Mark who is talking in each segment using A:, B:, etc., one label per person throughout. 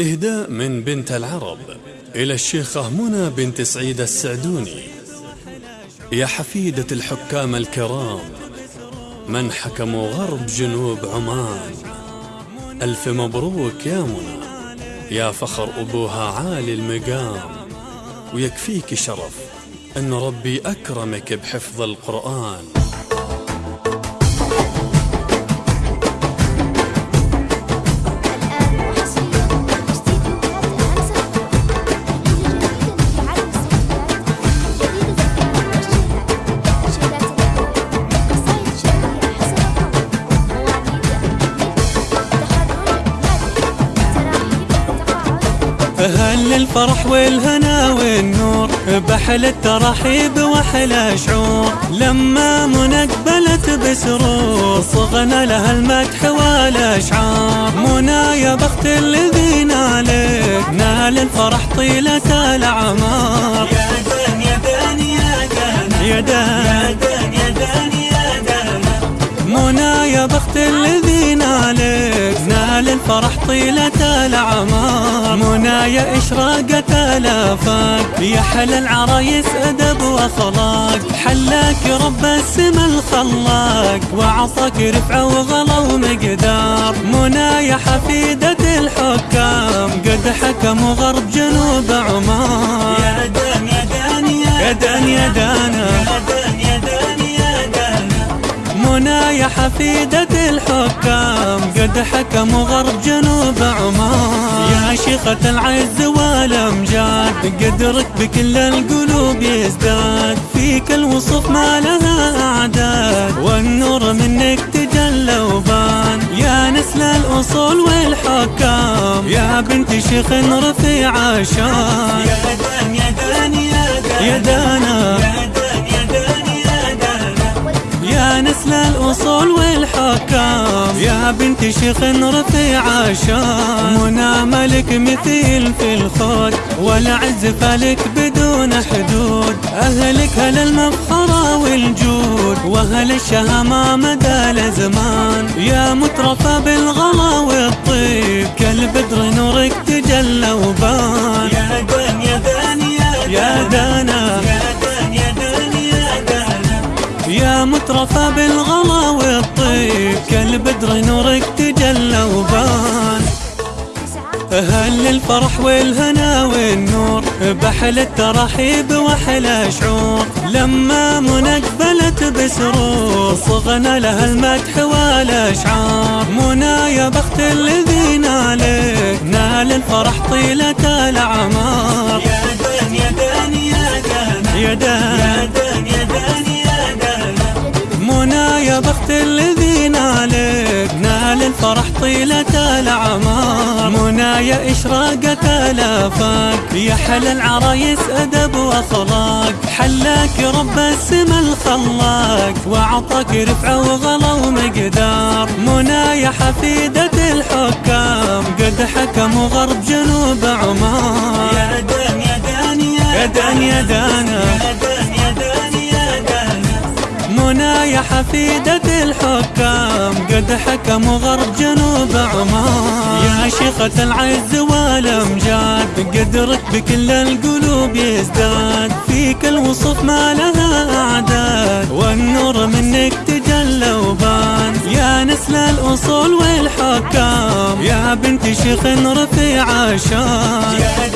A: إهداء من بنت العرب إلى الشيخة منى بنت سعيد السعدوني. يا حفيدة الحكام الكرام من حكموا غرب جنوب عمان. ألف مبروك يا منى يا فخر أبوها عالي المقام. ويكفيك شرف أن ربي أكرمك بحفظ القرآن.
B: أهل الفرح والهنا والنور بحل الترحيب وحل شعور. لما منقبلت بسرور صغنا لها المدح والأشعار. منى يا بخت الذي نالك نال الفرح طيلة الأعمار.
C: يا دان يا دان يا دان
B: يا دان
C: يا دان يا دان
B: منى يا بخت الذي نالك نال الفرح طيلة الأعمار. منايا إشراقت الآفاق. يا حل العرايس أدب وأخلاق. حلاك رب السما الخلاق. وعطاك رفعة وغلا ومقدار. منايا حفيدة الحكام. قد حكموا غرب جنوب عمان
C: يا دان يا دان
B: يا دان يا
C: دان يا دان يا دان
B: منايا حفيدة الحكام قد حكموا غرب جنوب عمان. يا شيخة العز والأمجاد قدرك بكل القلوب يزداد. فيك الوصف ما لها أعداد والنور منك تجلى وبان. يا نسل الأصول والحكام يا بنت شيخ رفيع شان
C: يا دان يا دان يا دان.
B: يا دانا والحكام يا بنت شيخ رفيع شان منى ملك مثيل في الخود والعز فلك بدون حدود. أهلك هل المفخرة والجود وأهل الشهامة مدى الزمان يا مترفة بالغلا والطيب كالبدر نورك تجلى وبان.
C: يا دان يا دان
B: يا دانا.
C: يا دان يا دان يا
B: مترفة بالغلا كالبدر نورك تجلى وبان. أهل الفرح والهنا والنور بحل الترحيب وحل شعور. لما منقبلت بسرور صغنا لها المدح والأشعار. منى يا بخت الذي نالك نال الفرح طيلة الأعمار.
C: يا دان يا دان يا دان.
B: يا دان.
C: يا دان يا دان
B: منى يا بخت الذي نالك نال الفرح طيلة الأعمار. منايا إشراقت الآفاق. يا حل العرايس أدب وأخلاق. حلاك رب السما الخلاق. وعطاك رفعة وغلا ومقدار. منايا حفيدة الحكام. قد حكموا غرب جنوب عمان
C: يا دان يا دان
B: يا دان. يا دانا
C: يا دان يا دان يا دان.
B: منايا حفيدة الحكام قد حكموا غرب جنوب عمان. يا شيخة العز والأمجاد قدرك بكل القلوب يزداد. فيك الوصف ما لها أعداد والنور منك تجلى وبان. يا نسل الأصول والحكام يا بنت شيخ رفيع شان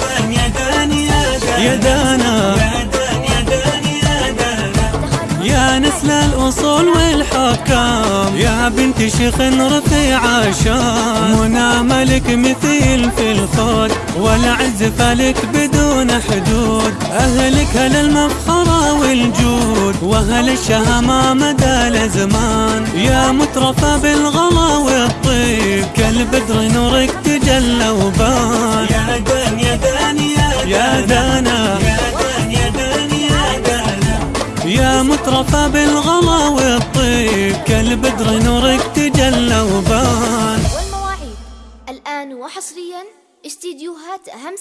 C: يا
B: بنت شيخ رفيع شان منى ملك مثيل في الخود والعز فلك بدون حدود. أهلك هل المفخرة والجود وأهل الشهامة مدى الزمان يا مترفة بالغلا والطيب كالبدر نورك تجلى وبان.
C: يا دان يا دان يا
B: يا دانا.
C: يا دان يا دان يا دان
B: يا مترفة بالغلا كالبدر نورك تجلى وبان
D: والمواعيد. الآن وحصريا استديوهات همسة